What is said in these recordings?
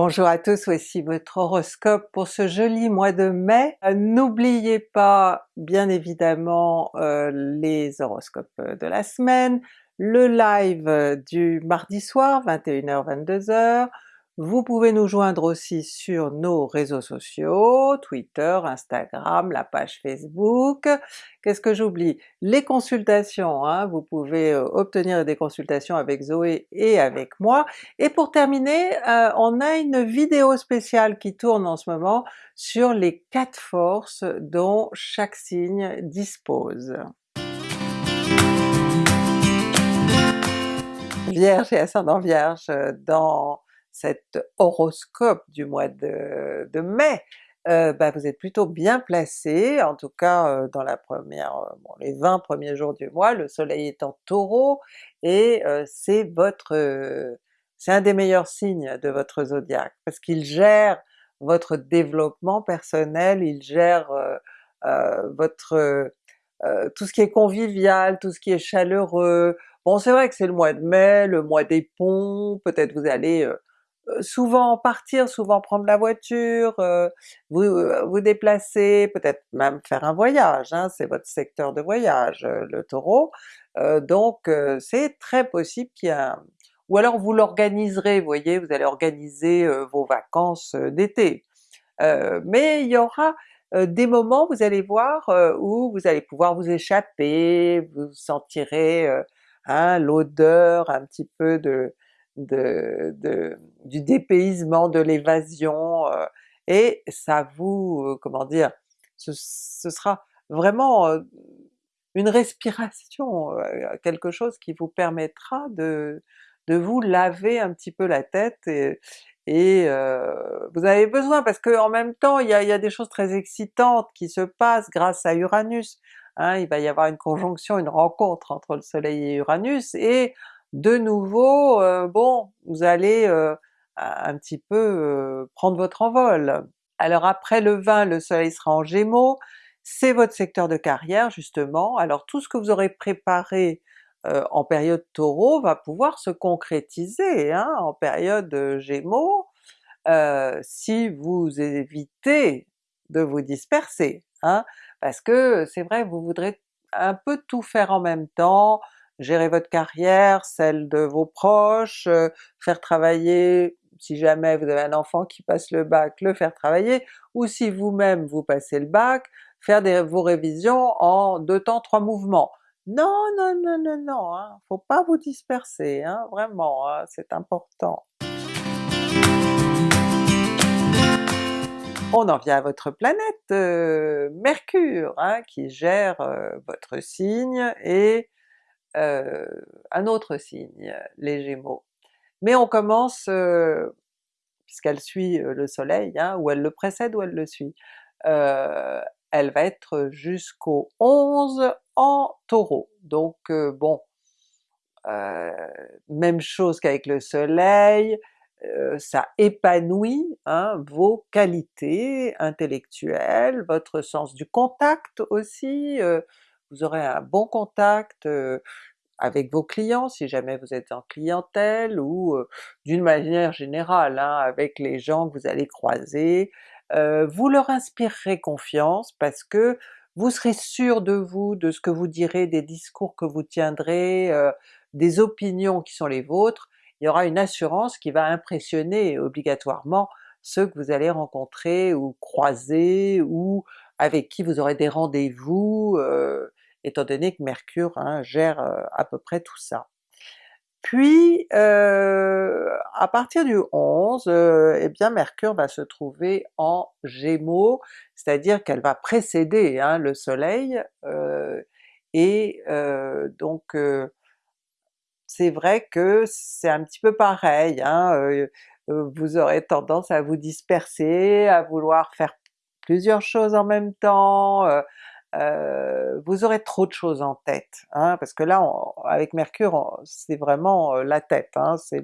Bonjour à tous, voici votre horoscope pour ce joli mois de mai. Euh, n'oubliez pas bien évidemment euh, les horoscopes de la semaine, le live du mardi soir 21h-22h, vous pouvez nous joindre aussi sur nos réseaux sociaux, Twitter, Instagram, la page Facebook. Qu'est-ce que j'oublie? Les consultations, hein, vous pouvez euh, obtenir des consultations avec Zoé et avec moi. Et pour terminer, euh, on a une vidéo spéciale qui tourne en ce moment sur les quatre forces dont chaque signe dispose. Vierge et ascendant Vierge, dans cet horoscope du mois de, mai, euh, bah, vous êtes plutôt bien placé, en tout cas euh, dans la première, euh, les 20 premiers jours du mois, le soleil est en Taureau, et c'est votre... c'est un des meilleurs signes de votre zodiaque, parce qu'il gère votre développement personnel, il gère votre... tout ce qui est convivial, tout ce qui est chaleureux, Bon c'est vrai que c'est le mois de mai, le mois des ponts, peut-être vous allez souvent partir, souvent prendre la voiture, euh, vous euh, vous déplacer, peut-être même faire un voyage, hein, c'est votre secteur de voyage le Taureau, donc c'est très possible qu'il y a... ou alors vous l'organiserez, vous voyez, vous allez organiser vos vacances d'été. mais il y aura des moments, vous allez voir, où vous allez pouvoir vous échapper, vous sentirez hein, l'odeur un petit peu de, de, du dépaysement, de l'évasion, euh, et ça vous, euh, comment dire, ce, sera vraiment euh, une respiration, quelque chose qui vous permettra de, de vous laver un petit peu la tête et, et vous avez besoin parce que en même temps il y a, y a, des choses très excitantes qui se passent grâce à Uranus, hein, il va y avoir une conjonction, une rencontre entre le soleil et Uranus, et de nouveau, euh, bon, vous allez euh, un petit peu euh, prendre votre envol. Alors après le 20, le soleil sera en Gémeaux, c'est votre secteur de carrière justement, alors tout ce que vous aurez préparé en période Taureau va pouvoir se concrétiser hein, en période Gémeaux, si vous évitez de vous disperser, hein, parce que c'est vrai vous voudrez un peu tout faire en même temps, gérer votre carrière, celle de vos proches, euh, faire travailler, si jamais vous avez un enfant qui passe le bac, le faire travailler, ou si vous-même vous passez le bac, faire vos révisions en deux temps, trois mouvements. Non, non, non, non, non, hein, faut pas vous disperser, hein, vraiment, hein, c'est important. On en vient à votre planète euh, Mercure, hein, qui gère euh, votre signe, et euh, un autre signe, les Gémeaux. Mais on commence, euh, puisqu'elle suit euh, le soleil, hein, ou elle le précède ou elle le suit, elle va être jusqu'au 11 en Taureau. Donc bon, même chose qu'avec le soleil, ça épanouit hein, vos qualités intellectuelles, votre sens du contact aussi, vous aurez un bon contact avec vos clients si jamais vous êtes en clientèle, ou d'une manière générale hein, avec les gens que vous allez croiser. vous leur inspirerez confiance parce que vous serez sûr de vous, de ce que vous direz, des discours que vous tiendrez, des opinions qui sont les vôtres, il y aura une assurance qui va impressionner obligatoirement ceux que vous allez rencontrer ou croiser, ou avec qui vous aurez des rendez-vous, étant donné que Mercure hein, gère euh, à peu près tout ça. Puis euh, à partir du 11, euh, eh bien Mercure va se trouver en Gémeaux, c'est-à-dire qu'elle va précéder hein, le soleil, et donc c'est vrai que c'est un petit peu pareil, hein, vous aurez tendance à vous disperser, à vouloir faire plusieurs choses en même temps, euh, vous aurez trop de choses en tête, hein, parce que là avec Mercure c'est vraiment euh, la tête, hein, c'est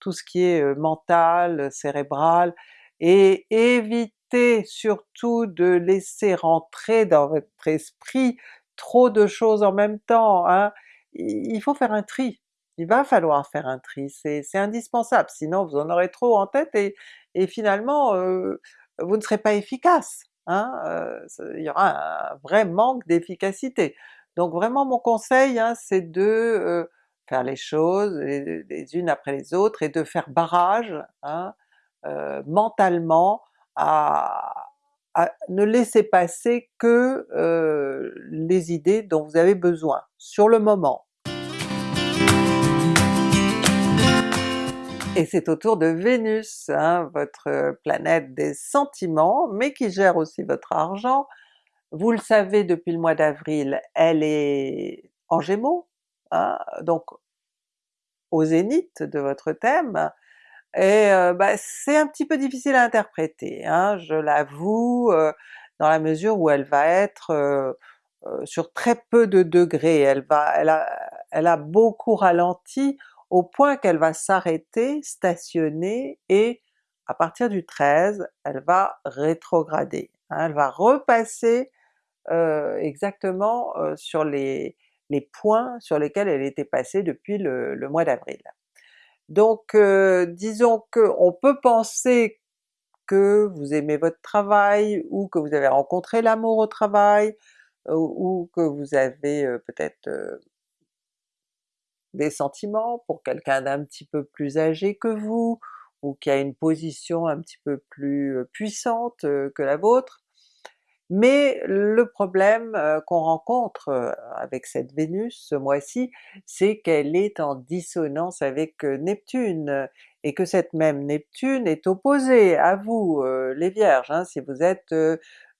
tout ce qui est euh, mental, cérébral, et évitez surtout de laisser rentrer dans votre esprit trop de choses en même temps, hein. il faut faire un tri, il va falloir faire un tri, c'est indispensable, sinon vous en aurez trop en tête et, et finalement vous ne serez pas efficace, hein, il y aura un vrai manque d'efficacité. Donc vraiment mon conseil hein, c'est de faire les choses les, unes après les autres et de faire barrage hein, mentalement à, ne laisser passer que les idées dont vous avez besoin, sur le moment. Et c'est autour de Vénus, hein, votre planète des sentiments, mais qui gère aussi votre argent. Vous le savez depuis le mois d'avril, elle est en Gémeaux, hein, donc au zénith de votre thème, et bah, c'est un petit peu difficile à interpréter, hein, je l'avoue, dans la mesure où elle va être sur très peu de degrés, elle, va, elle a beaucoup ralenti au point qu'elle va s'arrêter, stationner, et à partir du 13, elle va rétrograder. Hein, elle va repasser exactement sur les, points sur lesquels elle était passée depuis le, mois d'avril. Donc euh, disons qu'on peut penser que vous aimez votre travail, ou que vous avez rencontré l'amour au travail, ou, que vous avez euh, peut-être euh, des sentiments pour quelqu'un d'un petit peu plus âgé que vous, ou qui a une position un petit peu plus puissante que la vôtre. Mais le problème qu'on rencontre avec cette Vénus ce mois-ci, c'est qu'elle est en dissonance avec Neptune, et que cette même Neptune est opposée à vous les Vierges, hein, si vous êtes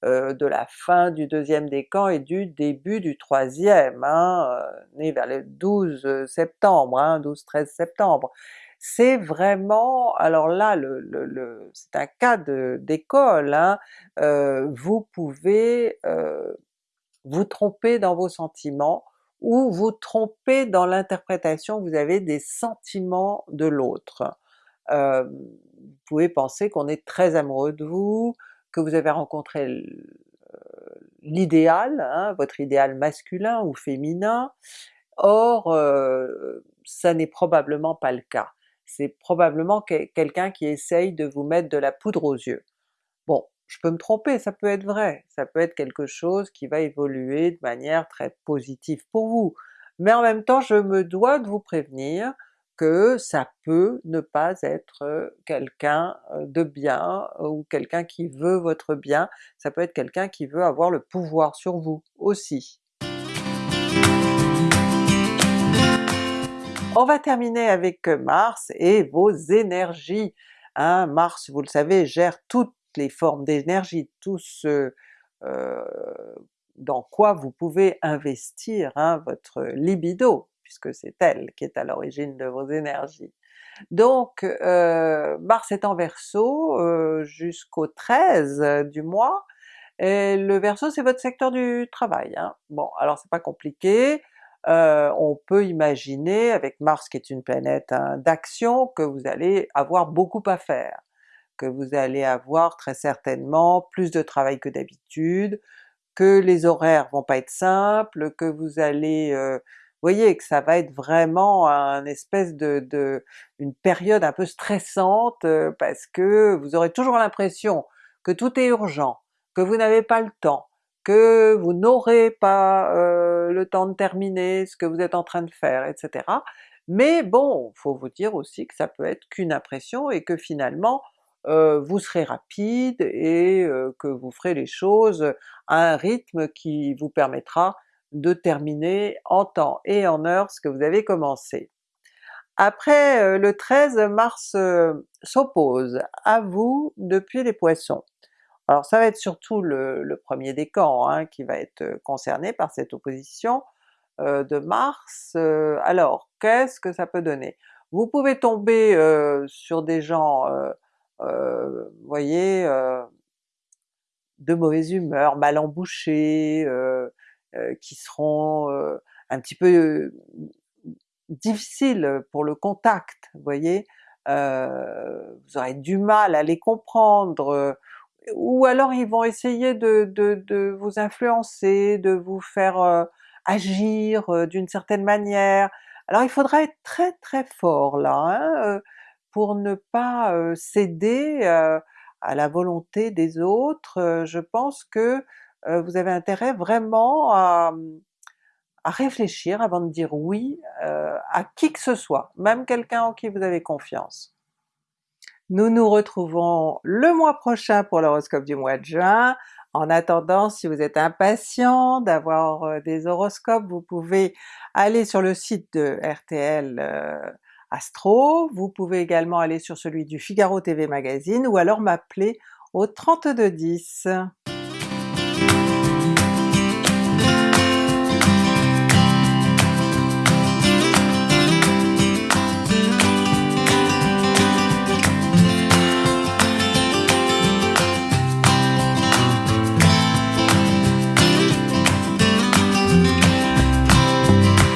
de la fin du deuxième décan et du début du troisième, hein, né vers le 12 septembre, hein, 12-13 septembre c'est vraiment, alors là c'est un cas d'école, hein, euh, vous pouvez euh, vous tromper dans vos sentiments, ou vous tromper dans l'interprétation vous avez des sentiments de l'autre. Euh, vous pouvez penser qu'on est très amoureux de vous, que vous avez rencontré l'idéal, hein, votre idéal masculin ou féminin, or ça n'est probablement pas le cas. C'est probablement quelqu'un qui essaye de vous mettre de la poudre aux yeux. Bon, je peux me tromper, ça peut être vrai, ça peut être quelque chose qui va évoluer de manière très positive pour vous, mais en même temps je me dois de vous prévenir que ça peut ne pas être quelqu'un de bien ou quelqu'un qui veut votre bien, ça peut être quelqu'un qui veut avoir le pouvoir sur vous aussi. On va terminer avec Mars et vos énergies. Hein. Mars, vous le savez, gère toutes les formes d'énergie, tout ce dans quoi vous pouvez investir hein, votre libido, puisque c'est elle qui est à l'origine de vos énergies. Donc euh, Mars est en Verseau euh, jusqu'au 13 du mois, et le Verseau c'est votre secteur du travail. Hein. Bon alors c'est pas compliqué, euh, on peut imaginer avec Mars qui est une planète hein, d'action que vous allez avoir beaucoup à faire, que vous allez avoir très certainement plus de travail que d'habitude, que les horaires vont pas être simples, que vous allez... Euh, voyez que ça va être vraiment un espèce de, une période un peu stressante parce que vous aurez toujours l'impression que tout est urgent, que vous n'avez pas le temps, que vous n'aurez pas le temps de terminer ce que vous êtes en train de faire, etc. Mais bon, faut vous dire aussi que ça peut être qu'une impression et que finalement vous serez rapide et que vous ferez les choses à un rythme qui vous permettra de terminer en temps et en heure ce que vous avez commencé. Après le 13, Mars s'oppose à vous depuis les Poissons. Alors ça va être surtout le, premier décan hein, qui va être euh, concerné par cette opposition euh, de Mars. Euh, alors qu'est-ce que ça peut donner? Vous pouvez tomber sur des gens, voyez, de mauvaise humeur, mal embouchés, qui seront un petit peu difficiles pour le contact, vous voyez? vous aurez du mal à les comprendre, ou alors ils vont essayer de, vous influencer, de vous faire euh, agir euh, d'une certaine manière. Alors il faudra être très très fort là, hein, euh, pour ne pas euh, céder euh, à la volonté des autres, euh, je pense que vous avez intérêt vraiment à, réfléchir avant de dire oui à qui que ce soit, même quelqu'un en qui vous avez confiance. Nous nous retrouvons le mois prochain pour l'horoscope du mois de juin. En attendant, si vous êtes impatient d'avoir des horoscopes, vous pouvez aller sur le site de RTL Astro, vous pouvez également aller sur celui du Figaro TV Magazine ou alors m'appeler au 3210.